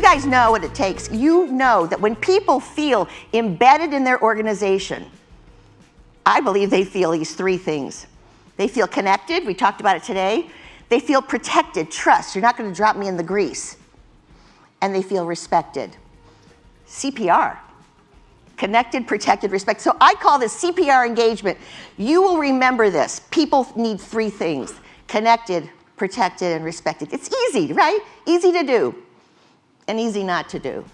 guys know what it takes. You know that when people feel embedded in their organization, I believe they feel these three things. They feel connected, we talked about it today. They feel protected, trust, you're not gonna drop me in the grease. And they feel respected. CPR, connected, protected, respect. So I call this CPR engagement. You will remember this. People need three things, connected, protected, and respected. It's easy, right? Easy to do and easy not to do.